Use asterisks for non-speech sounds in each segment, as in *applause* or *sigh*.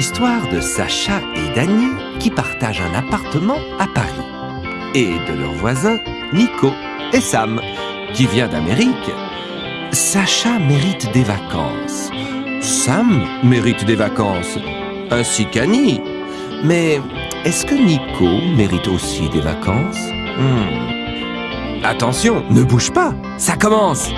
L'histoire de Sacha et Dany qui partagent un appartement à Paris. Et de leur voisin, Nico et Sam, qui vient d'Amérique. Sacha mérite des vacances. Sam mérite des vacances, ainsi qu'Annie. Mais est-ce que Nico mérite aussi des vacances? Hmm. Attention, ne bouge pas, ça commence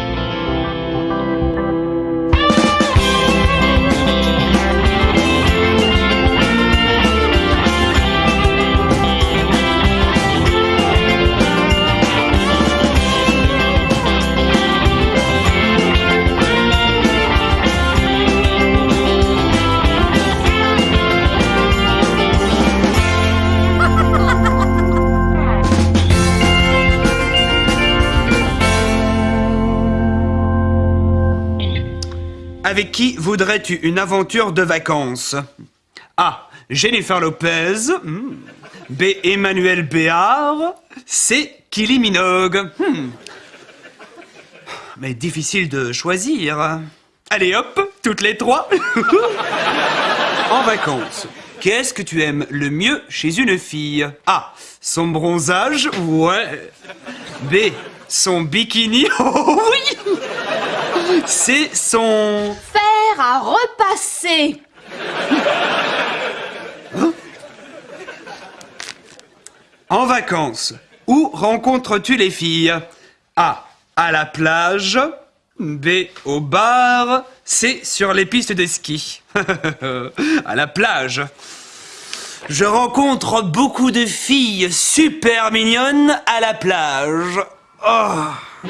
Qui voudrais-tu une aventure de vacances A. Jennifer Lopez. hmm. B. Emmanuel Béard. C. Kylie Minogue. Hmm. Mais difficile de choisir. Allez hop, toutes les trois. *laughs* en vacances, qu'est-ce que tu aimes le mieux chez une fille A. Son bronzage, ouais. B. Son bikini, *laughs* oh oui. C. Son... À repasser. En vacances, où rencontres-tu les filles? A. À la plage. B. Au bar. C. Sur les pistes de ski. *laughs* à la plage. Je rencontre beaucoup de filles super mignonnes à la plage. Oh.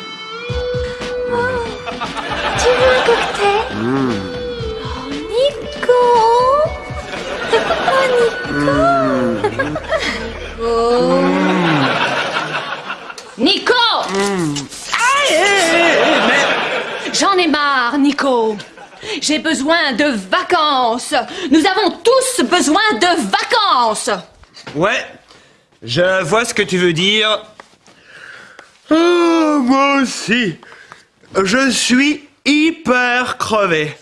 J'ai besoin de vacances Nous avons tous besoin de vacances Ouais, je vois ce que tu veux dire. Oh, moi aussi. Je suis hyper crevé.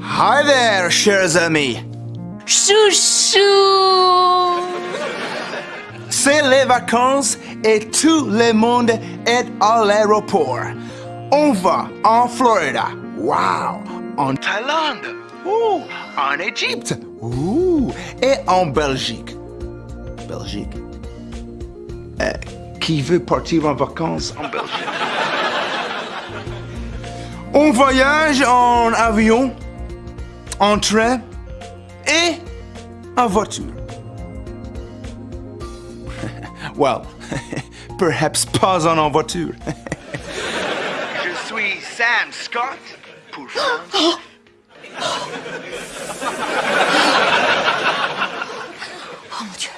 Hi there, chers amis. Chouchou vacances et tout le monde est à l'aéroport. On va en Floride. Wow. En Thaïlande. Ouh. En Égypte. Ouh. Et en Belgique. Belgique. Euh, qui veut partir en vacances en Belgique? *laughs* On voyage en avion, en train et en voiture. Well, *laughs* perhaps pas en voiture. *laughs* Je suis Sam Scott pour *gasps* France. Oh mon Dieu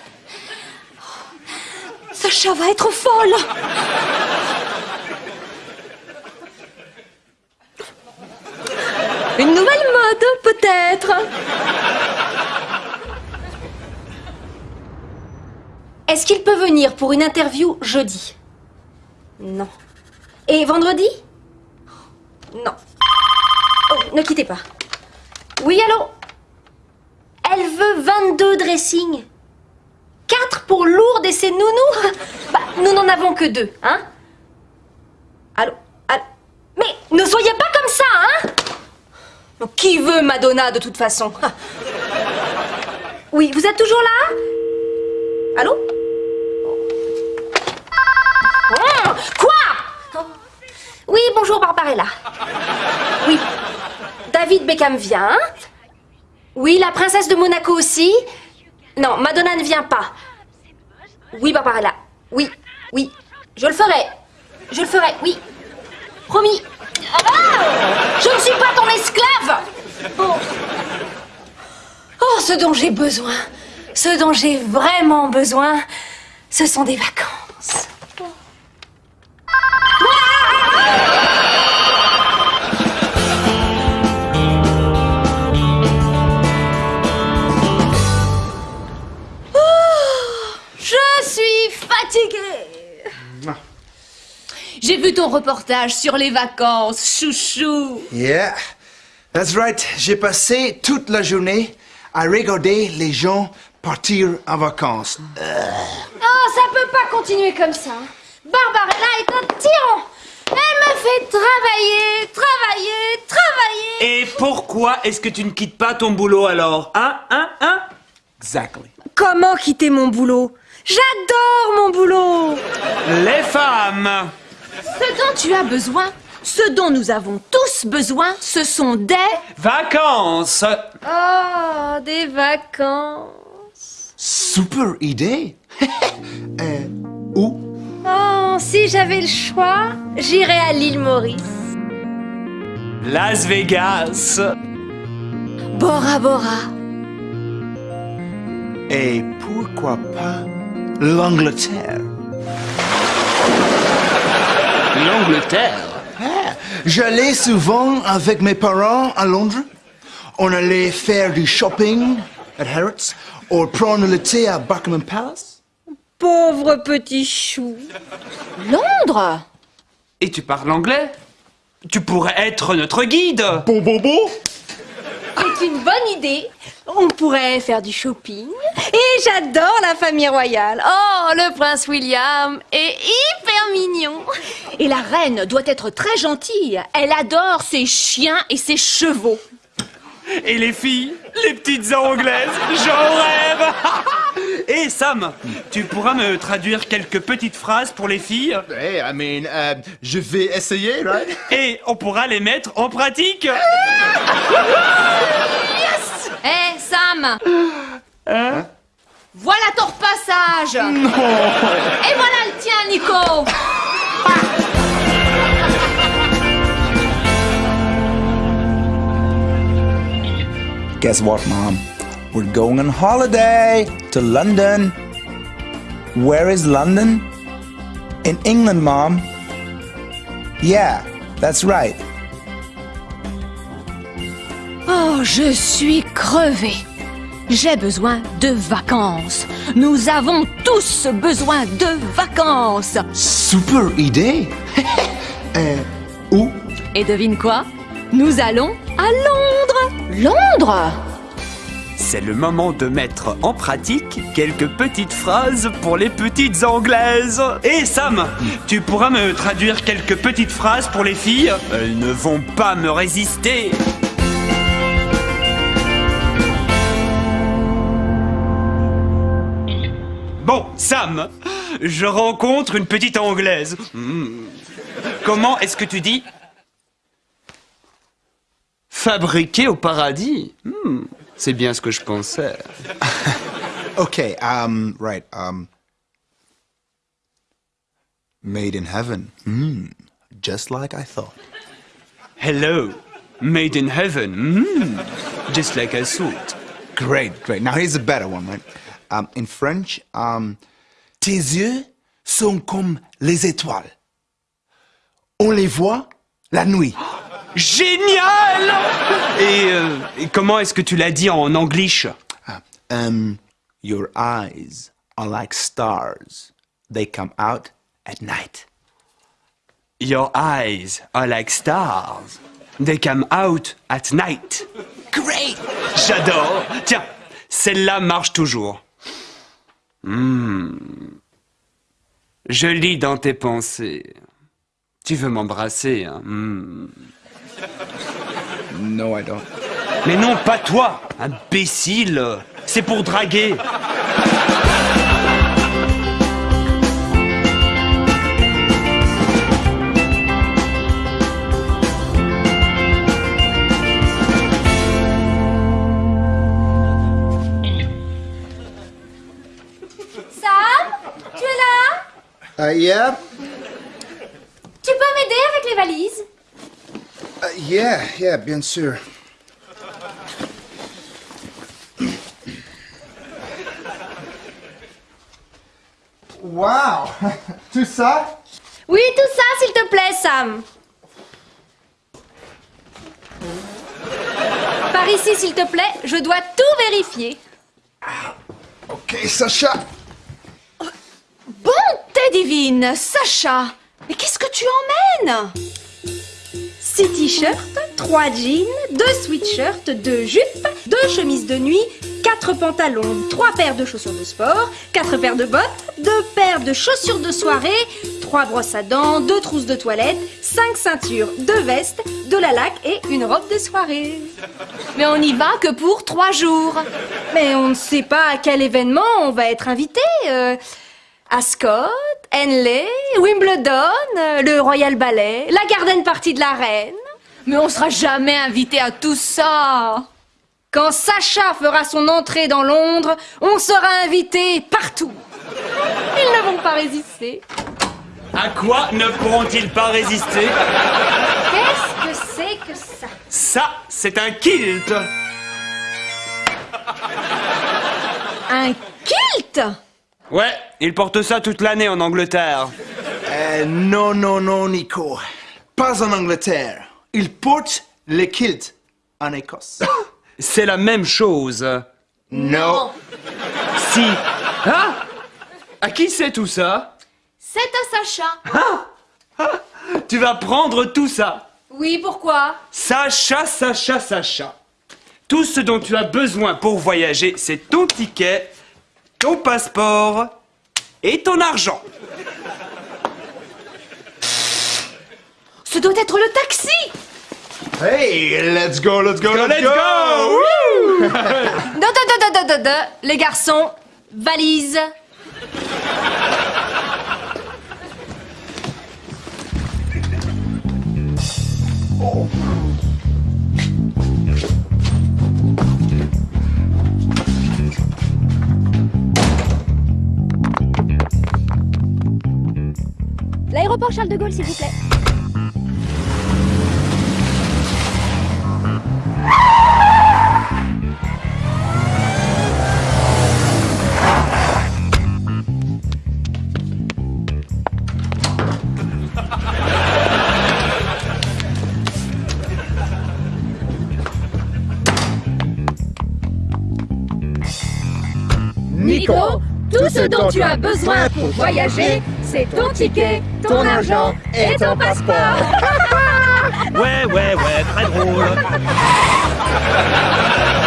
Sacha va être folle Une nouvelle mode, peut-être Est-ce qu'il peut venir pour une interview jeudi? Non. Et vendredi? Non. Oh, ne quittez pas. Oui, allô? Elle veut 22 dressings. 4 pour lourdes et ses nounous? *laughs* Bah, nous n'en avons que deux, hein? Allô? Allô? Mais ne soyez pas comme ça, hein? Qui veut Madonna de toute façon? *laughs* Oui, vous êtes toujours là Allô Oh, Quoi Oui, bonjour Barbarella. Oui. David Beckham vient. Oui, la princesse de Monaco aussi. Non, Madonna ne vient pas. Oui, Barbarella. Oui, oui. Je le ferai. Je le ferai, oui. Promis. Ah Je ne suis pas ton esclave Oh, Oh, ce dont j'ai besoin, ce dont j'ai vraiment besoin, ce sont des vacances. Fatiguée. J'ai vu ton reportage sur les vacances, chouchou. Yeah, that's right. J'ai passé toute la journée à regarder les gens partir en vacances. Oh, ça peut pas continuer comme ça. Barbarella est un tyran. Elle me fait travailler, travailler, travailler. Et pourquoi est-ce que tu ne quittes pas ton boulot alors Hein Hein Hein? Exactly. Comment quitter mon boulot? J'adore mon boulot. Les femmes Ce dont tu as besoin, ce dont nous avons tous besoin, ce sont des... Vacances Oh, des vacances. Super idée. *laughs* euh, où? Oh, si j'avais le choix, j'irais à l'île Maurice. Las Vegas Bora Bora. Et pourquoi pas l'Angleterre? L'Angleterre? Ah, J'allais souvent avec mes parents à Londres. On allait faire du shopping à Harrods ou prendre le thé à Buckingham Palace. Pauvre petit chou. Londres? Et tu parles anglais? Tu pourrais être notre guide Bon, bon, bon. C'est une bonne idée. On pourrait faire du shopping. Et j'adore la famille royale. Oh, le prince William est hyper mignon. Et la reine doit être très gentille. Elle adore ses chiens et ses chevaux. Et les filles Les petites anglaises J'en rêve *laughs* *laughs* Et Sam, tu pourras me traduire quelques petites phrases pour les filles Hey, I mean, euh, je vais essayer, right? *laughs* et on pourra les mettre en pratique. Hé, *laughs* Sam. Voilà ton repassage. Et voilà le tien, Nico. Guess what, Mom? We're going on holiday to London. Where is London? In England, Mom. Yeah, that's right. Oh, je suis crevée. J'ai besoin de vacances. Nous avons tous besoin de vacances. Super idée. *laughs* euh, où? Et devine quoi? Nous allons à Londres. Londres? C'est le moment de mettre en pratique quelques petites phrases pour les petites anglaises. Et Sam, tu pourras me traduire quelques petites phrases pour les filles Elles ne vont pas me résister. Bon, Sam, je rencontre une petite anglaise. Hmm. Comment est-ce que tu dis? Fabriqué au paradis Hmm, C'est bien ce que je pensais. *laughs* Okay, um, right, um. Made in heaven. Mm, just like I thought. Hello, made in heaven. Hmm, Just like I thought. Great, great. Now here's a better one, right? Um, in French, um, Tes yeux sont comme les étoiles. On les voit la nuit. Génial et, euh, et comment est-ce que tu l'as dit en anglish um, your eyes are like stars. They come out at night. Your eyes are like stars. They come out at night. Great! J'adore. Tiens, celle-là marche toujours. Hmm. Je lis dans tes pensées. Tu veux m'embrasser, hein? Hmm. No, I don't. Mais non, pas toi, imbécile. C'est pour draguer. Sam, tu es là? Uh, yeah? Tu peux m'aider avec les valises? Yeah, yeah, bien sûr. Wow! *laughs* Tout ça? Oui, tout ça, s'il te plaît, Sam. Par ici, s'il te plaît, je dois tout vérifier. Ok, Sacha! Bon, Teddy Kevin, Sacha, mais qu'est-ce que tu emmènes? 6 t-shirts, 3 jeans, 2 sweatshirts, 2 jupes, 2 chemises de nuit, 4 pantalons, 3 paires de chaussures de sport, 4 paires de bottes, 2 paires de chaussures de soirée, 3 brosses à dents, 2 trousses de toilette, 5 ceintures, 2 vestes, de la laque et une robe de soirée. Mais on n'y va que pour trois jours. Mais on ne sait pas à quel événement on va être invité. euh, Ascot, Henley, Wimbledon, euh, le Royal Ballet, la garden party de la reine. Mais on sera jamais invité à tout ça. Quand Sacha fera son entrée dans Londres, on sera invité partout. Ils ne vont pas résister. À quoi ne pourront-ils pas résister? Qu'est-ce que c'est que ça? Ça, c'est un kilt Un kilt? Ouais, ils portent ça toute l'année en Angleterre. Euh, non, non, non, Nico. Pas en Angleterre. Ils portent les kilts en Écosse. *coughs* C'est la même chose. non. Si. Hein? À qui c'est tout ça? C'est à Sacha. Tu vas prendre tout ça. Oui, pourquoi? Sacha, Sacha, Sacha. Tout ce dont tu as besoin pour voyager, c'est ton ticket, ton passeport et ton argent. Ce doit être le taxi. Hey, let's go, let's go, let's, Let's go Wouh *laughs* Da, da, da, da, da, da, da. Les garçons, valise. L'aéroport Charles de Gaulle, s'il vous plaît. Ce dont tu as besoin pour voyager, c'est ton ticket, ton argent et ton passeport. *laughs* Ouais, ouais, ouais, très drôle. *laughs*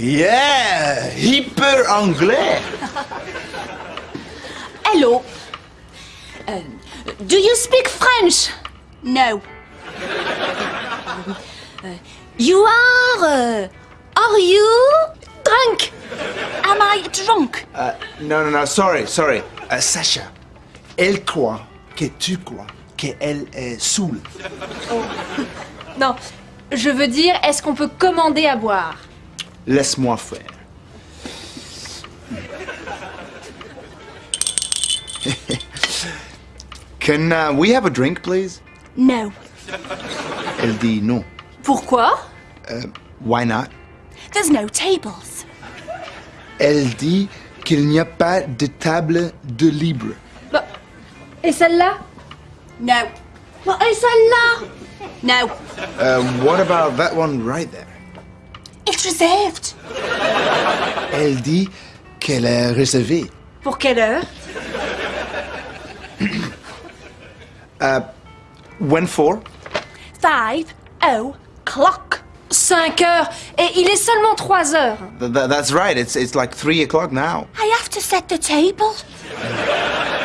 Yeah, hyper anglais. Hello. Euh, do you speak French? No. Euh, you are. euh, are you drunk? Am I drunk? Uh, no, no, no, sorry, sorry. Uh, Sacha, elle croit que tu crois qu'elle est saoule. Non, je veux dire, est-ce qu'on peut commander à boire? Laisse-moi faire. *laughs* Can uh, we have a drink, please? No. Elle dit non. Pourquoi? Why not? There's no tables. Elle dit qu'il n'y a pas de table de libre. Bah, Et celle-là No. Bah, Et celle-là No. Uh, what about that one right there? It's reserved. Elle dit qu'elle est réservée. Pour quelle heure? *clears throat* When for? Five o'clock. 5 heures. Et il est seulement 3 heures. Th- th- that's right. It's, it's like 3 o'clock now. I have to set the table.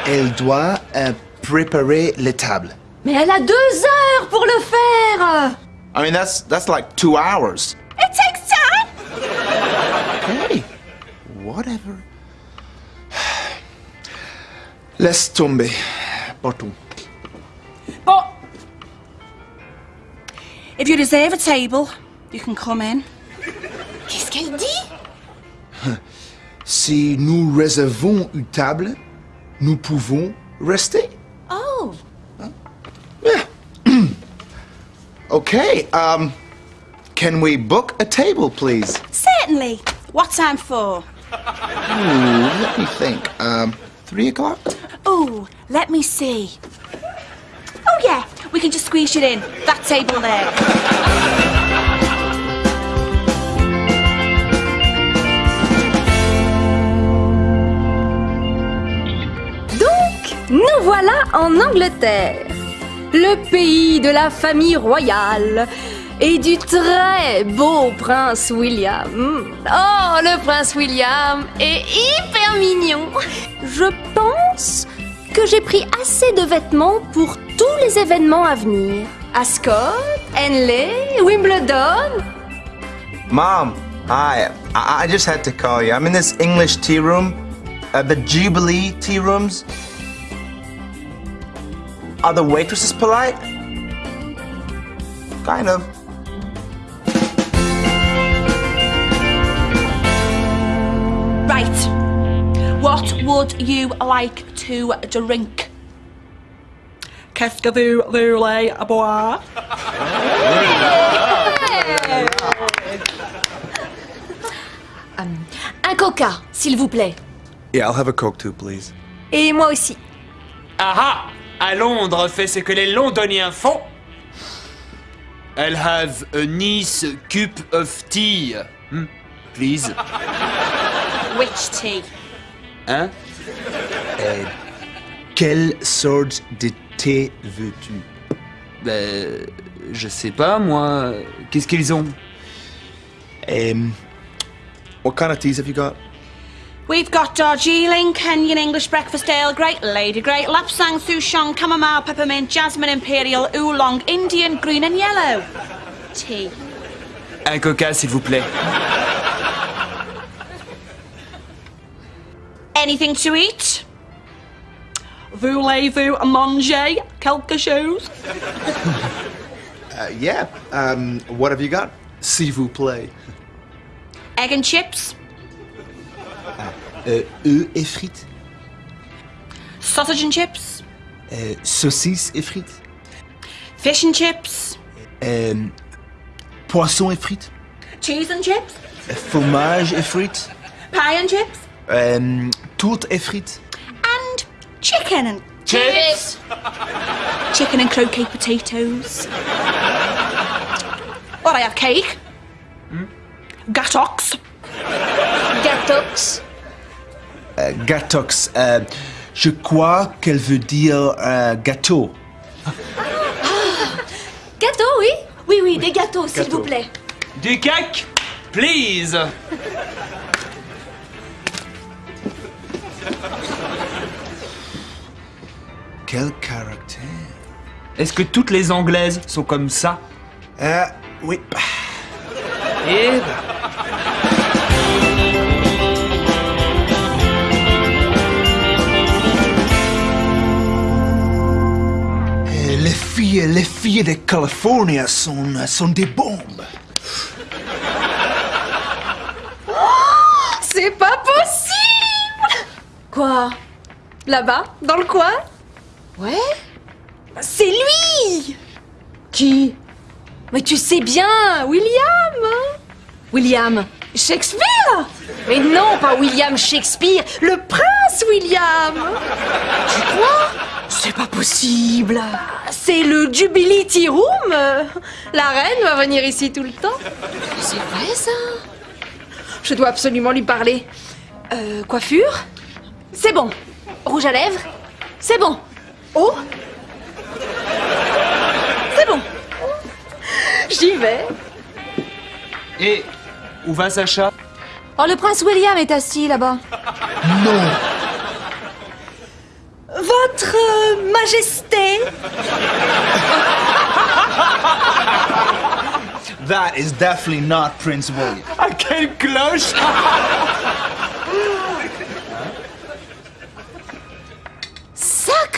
Elle doit euh, préparer les tables. Mais elle a 2 heures pour le faire. I mean, that's, that's like two hours. Laisse tomber. Partons. But if you reserve a table, you can come in. Qu'est-ce qu'elle dit Si nous réservons une table, nous pouvons rester. Oh. *clears throat* Okay, um, can we book a table, please? Certainly. What time for? Ooh, let me think. Um, three o'clock? Oh, let me see. Oh yeah, we can just squeeze it in. That table there. Donc, nous voilà en Angleterre, le pays de la famille royale et du très beau prince William. Oh, le prince William est hyper mignon. Je pense que j'ai pris assez de vêtements pour tous les événements à venir. Ascot, Henley, Wimbledon. Mom, hi. I, I just had to call you. I'm in this English tea room, uh, the Jubilee tea rooms. Are the waitresses polite? Kind of. What would you like to drink? Qu'est-ce que vous voulez boire? *laughs* Un coca, s'il vous plaît. Yeah, I'll have a Coke too, please. Et moi aussi. Ah ah À Londres fait ce que les Londoniens font. I'll have a nice cup of tea. Hmm, please. Which tea? Hein? Quelle sorte de thé veux-tu? Ben, je sais pas, moi. Qu'est-ce qu'ils ont? Um, what kind of teas have you got? We've got Darjeeling, Kenyan English breakfast ale, Great Lady Great, Lapsang Souchong, Chamomile, Peppermint, Jasmine Imperial, Oolong, Indian, Green and Yellow. Tea. Un coca, s'il vous plaît. Anything to eat? Voulez-vous manger quelque chose? *laughs* Uh, yeah. Um, what have you got? S'il vous plaît. Egg and chips? Euh, œufs et frites. Sausage and chips? Euh, saucisses et frites. Fish and chips? Euh, poisson et frites. Cheese and chips? Euh, fromage et frites. Pie and chips? Euh, tourte et frites. And chicken and Chips *laughs* chicken and croquet potatoes. What I have cake? Gatox? Gatox. Euh, gatox. Euh, je crois qu'elle veut dire euh, gâteau. *gasps* Gâteau, oui Oui, oui, des gâteaux, s'il vous plaît. Du cake Please Quel caractère? Est-ce que toutes les Anglaises sont comme ça? Euh, oui. Ben, Euh, les filles, les filles de Californie sont, sont des bombes. C'est pas possible Quoi? Là-bas? Dans le coin? Ouais. C'est lui. Qui? Mais tu sais bien, William hein? William Shakespeare. Mais non, pas William Shakespeare, le prince William. Tu crois? C'est pas possible. C'est le Jubilee Tea Room. La reine va venir ici tout le temps. C'est vrai ça? Je dois absolument lui parler. Euh, coiffure? C'est bon. Rouge à lèvres? C'est bon. Oh C'est bon. J'y vais. Et où va Sacha? Oh, le prince William est assis là-bas. Votre euh, Majesté That is definitely not Prince William. Ah, quelle cloche?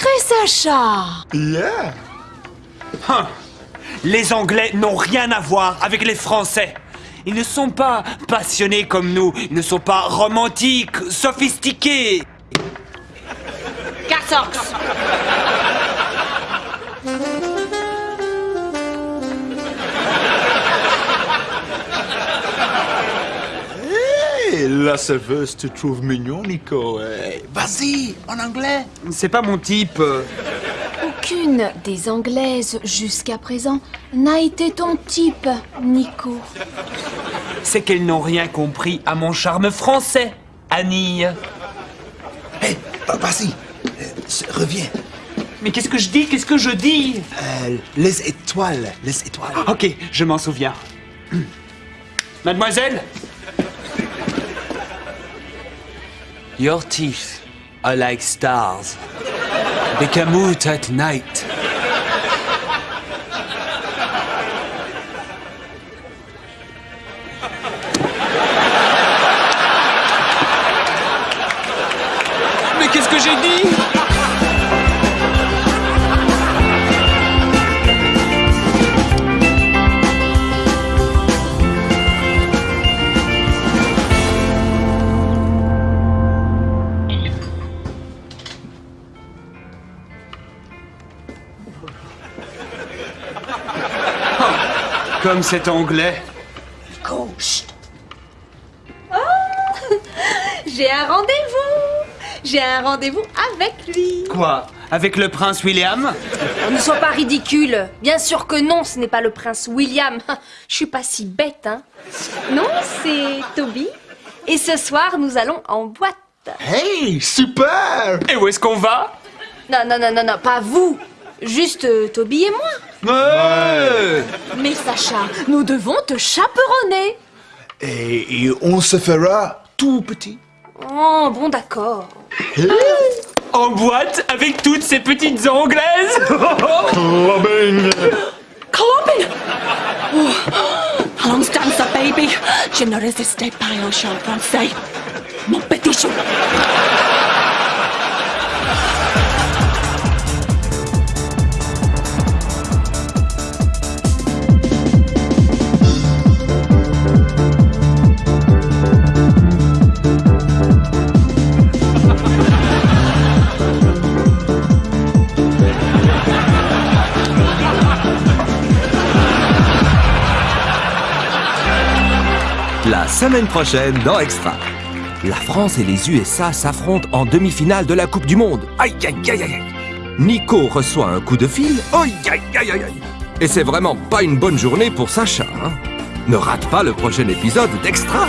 Sacré Sacha Yeah. Les Anglais n'ont rien à voir avec les Français. Ils ne sont pas passionnés comme nous. Ils ne sont pas romantiques, sophistiqués. La serveuse te trouve mignon, Nico. Hey, Vas-y, en anglais. C'est pas mon type. Aucune des Anglaises jusqu'à présent n'a été ton type, Nico. C'est qu'elles n'ont rien compris à mon charme français, Annie. Hey, va- vas-y. Euh, s- reviens. Mais qu'est-ce que je dis? Qu'est-ce que je dis? Euh, les étoiles, les étoiles. Ok, je m'en souviens. Mademoiselle? Your teeth are like stars. They come out at night. Comme cet anglais. J'ai un rendez-vous. J'ai un rendez-vous avec lui. Quoi Avec le prince William? Oh, Ne sois pas ridicule. Bien sûr que non, ce n'est pas le prince William. *laughs* Je suis pas si bête, hein. Non, c'est Toby. Et ce soir, nous allons en boîte. Hey, super. Et où est-ce qu'on va? Non, non, non, non, non, pas vous. Juste euh, Toby et moi Ouais. Mais Sacha, nous devons te chaperonner. Et, et on se fera tout petit. Oh, bon d'accord. En boîte avec toutes ces petites anglaises *laughs* Clubbing. Clubbing. Oh. Allons dancer, baby. Je ne résistais pas au chant français. Mon petit chou. Semaine prochaine dans Extra. La France et les USA s'affrontent en demi-finale de la Coupe du Monde. Aïe, aïe, aïe, aïe. Nico reçoit un coup de fil. Aïe, aïe, aïe, aïe. Et c'est vraiment pas une bonne journée pour Sacha. hein. Ne rate pas le prochain épisode d'Extra.